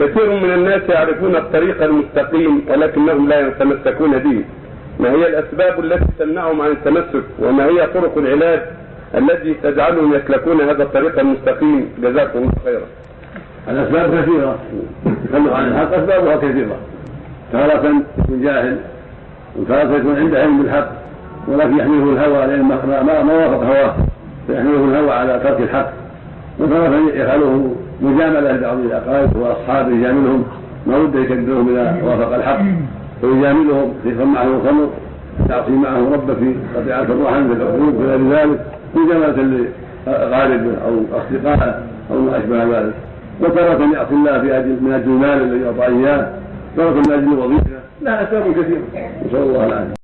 كثير من الناس يعرفون الطريق المستقيم ولكنهم لا يتمسكون به. ما هي الأسباب التي تمنعهم عن التمسك؟ وما هي طرق العلاج التي تجعلهم يسلكون هذا الطريق المستقيم؟ جزاكم الله خيرا. الأسباب كثيرة. تخلف عن الحق أسبابها كثيرة. تارة يكون جاهل وتارة يكون عنده علم بالحق ولكن يحمله الهوى لأن ما وافق هواه فيحمله الهوى على ترك الحق. وتارة يفعله مجاملة لبعض الأقارب وأصحابه يجاملهم. ما ود يكذبهم إذا وافق الحق. ويجاملهم في معه الخمر يعصي معه ربه في قطيعة الرحم في العقوق وغير ذلك. مجاملة لغالبه أو أصدقائه أو ما أشبه ذلك. وتارة يعصي الله في أجل من أجل المال الذي أعطاه إياه. تارة من أجل الوظيفة لها أسباب كثيرة. نسأل الله العافية.